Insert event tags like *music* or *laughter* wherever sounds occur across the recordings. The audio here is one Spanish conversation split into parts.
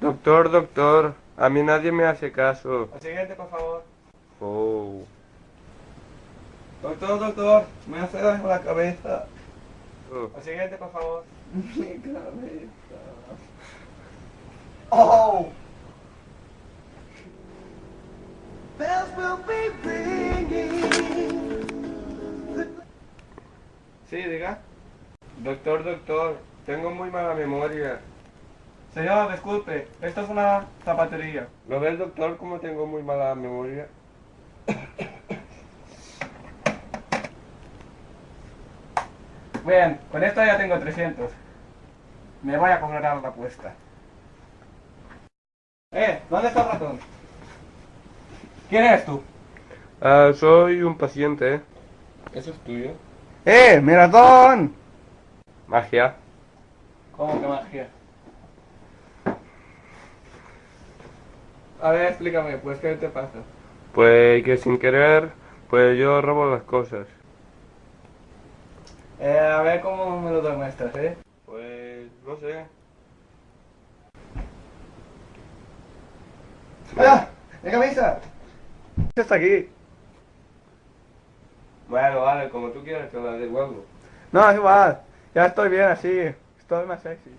Doctor, doctor, a mí nadie me hace caso. Al siguiente, por favor. Oh. Doctor, doctor, me hace daño la cabeza. oh. Al siguiente, por favor. Mi cabeza. ¡Oh! Bells will be ringing. Sí, diga. Doctor, doctor, tengo muy mala memoria. Señor, disculpe, esto es una zapatería. ¿Lo ves, doctor, cómo tengo muy mala memoria? Bien, con esto ya tengo 300. Me voy a cobrar la apuesta. Eh, ¿dónde está el ratón? ¿Quién eres tú? Ah, soy un paciente, ¿eh? ¿Eso es tuyo? ¡Eh, mi ratón! Magia. ¿Cómo que magia? A ver, explícame, pues, ¿qué te pasa? Pues que sin querer, pues yo robo las cosas. Eh, a ver cómo me lo demuestras, ¿eh? Pues, no sé. ¡Ah! ¡Mi camisa! ¿Qué está aquí? Bueno, vale, como tú quieras, te la devuelvo. No, es igual. Ya estoy bien así. Estoy más sexy.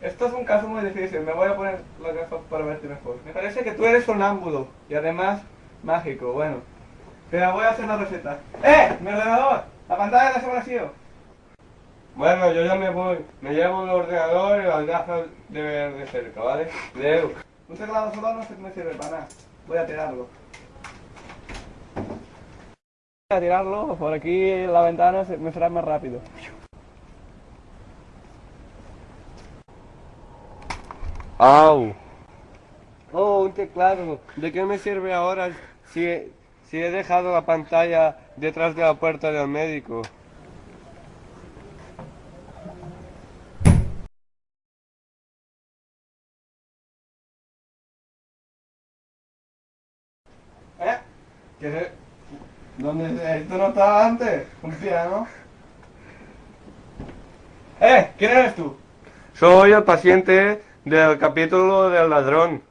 Esto es un caso muy difícil. Me voy a poner las gafas para verte mejor. Me parece que tú eres sonámbulo. Y además, mágico. Bueno. Pero voy a hacer la receta. ¡Eh! ¡Mi ordenador! La pantalla la se vacío. Bueno, yo ya me voy. Me llevo el ordenador y las gafas de ver de cerca, ¿vale? Leo. Un teclado solo no se me sirve para nada. Voy a tirarlo. Voy a tirarlo. Por aquí la ventana se- me será más rápido. ¡Au! Oh, un teclado. ¿De qué me sirve ahora si he, si he dejado la pantalla detrás de la puerta del médico? ¿Eh? ¿Qué se... ¿Dónde esto no estaba antes? Un piano. ¡Eh! ¿Quién eres tú? Soy el paciente del capítulo del ladrón.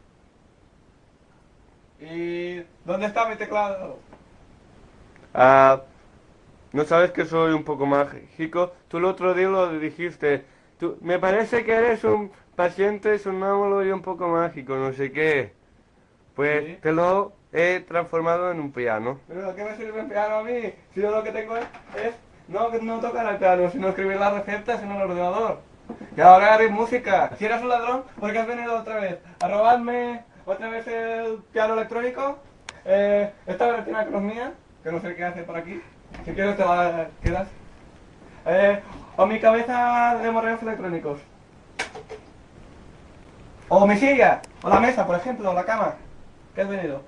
¿Y dónde está mi teclado? Ah, ¿no sabes que soy un poco mágico? Tú el otro día lo dijiste. Tú, me parece que eres un paciente sonámbulo y un poco mágico, no sé qué. Pues Sí. te lo he transformado en un piano. ¿Pero qué me sirve el piano a mí? Si yo lo que tengo es, es no, no tocar el piano, sino escribir las recetas en el ordenador. Y ahora haré música. Si eres un ladrón, ¿por qué has venido otra vez? ¿A robarme otra vez el piano electrónico? Eh, esta vecina que no es mía, que no sé qué hace por aquí. Si quieres te la quedas. Eh, o mi cabeza de morreos electrónicos. O mi silla, o la mesa, por ejemplo, o la cama. ¿Qué has venido?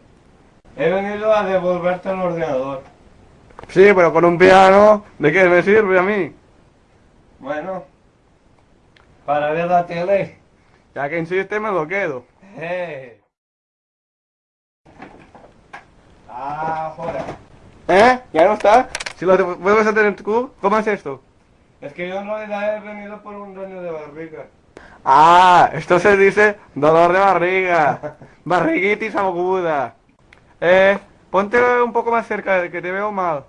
He venido a devolverte el ordenador. Sí, pero con un piano, ¿de qué me sirve a mí? Bueno, para ver la tele. Ya que insiste, me lo quedo. Eh. Ah, joder. ¿Eh? ¿Ya no está? Si lo vuelves a tener tú, ¿cómo es esto? Es que yo no he venido por un daño de barriga. Ah, esto se dice dolor de barriga. *laughs* Barriguitis aguda. Eh, ponte un poco más cerca, que te veo mal.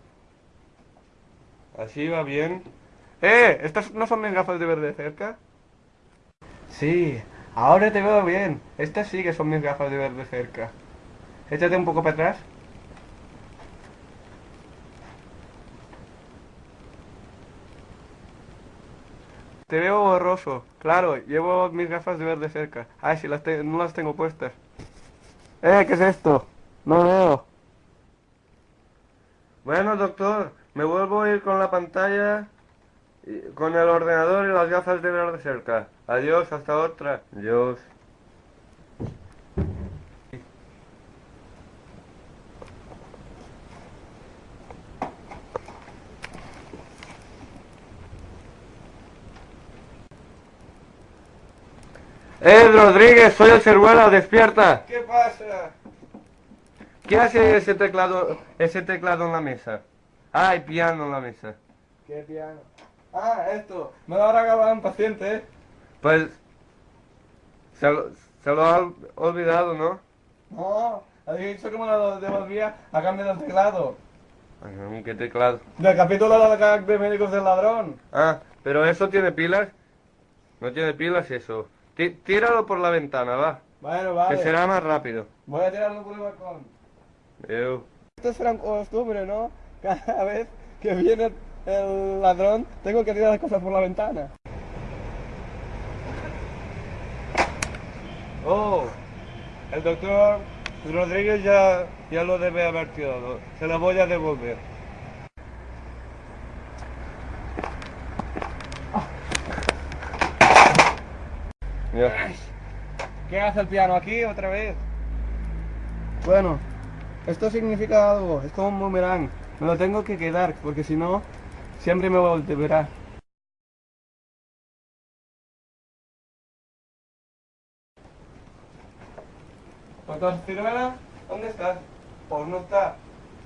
Así va bien. Eh, ¿estas no son mis gafas de ver de cerca? Sí, ahora te veo bien. Estas sí que son mis gafas de ver de cerca. Échate un poco para atrás. Te veo borroso. Claro, llevo mis gafas de ver de cerca. Ay, si las te- no las tengo puestas. Eh, ¿qué es esto? No veo. Bueno, doctor, me vuelvo a ir con la pantalla, con el ordenador y las gafas de ver de cerca. Adiós, hasta otra. Adiós. ¡Eh, Rodríguez! Soy el Ceruela, despierta. ¿Qué pasa? ¿Qué hace ese teclado, ese teclado en la mesa? Ah, hay piano en la mesa. ¿Qué piano? Ah, esto. Me lo habrá acabado un paciente, ¿eh? Pues Se lo, se lo ha ol- olvidado, ¿no? No, había dicho que me lo devolvía a cambio del teclado. ¿Qué teclado? Del capítulo de, médicos del ladrón. Ah, pero eso tiene pilas. No tiene pilas eso. Tí- tíralo por la ventana, va. Bueno, vale. Que será más rápido. Voy a tirarlo por el balcón. Eu. Esto será un costumbre, ¿no? Cada vez que viene el ladrón, tengo que tirar las cosas por la ventana. Oh, el doctor Rodríguez ya, ya lo debe haber tirado. Se lo voy a devolver. ¿Qué hace el piano aquí otra vez? Bueno, esto significa algo, es como un boomerang. Me lo tengo que quedar, porque si no, siempre me volverá. Doctor Ciruela, ¿dónde estás? Pues no está.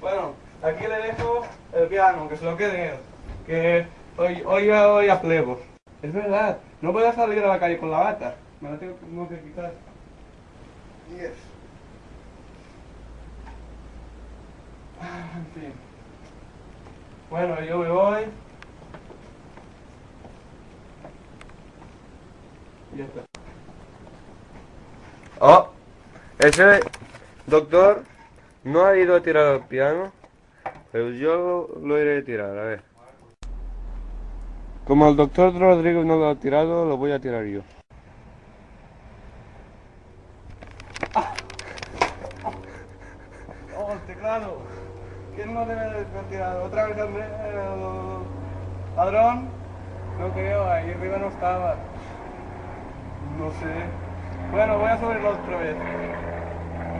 Bueno, aquí le dejo el piano, que se lo quede él. Que hoy, hoy voy a plebos. Es verdad, no puedo salir a la calle con la bata. Me la tengo, tengo que quitar. Yes. Ah, En fin. Bueno, yo me voy. Y ya está. Oh, ese doctor no ha ido a tirar el piano, pero yo lo, lo iré a tirar, a ver. Como el doctor Rodríguez no lo ha tirado, lo voy a tirar yo. Oh, el teclado. ¿Quién no debe de? ¿Otra vez el, el ladrón? No creo, ahí arriba no estaba. No sé. Bueno, voy a subirlo otra vez.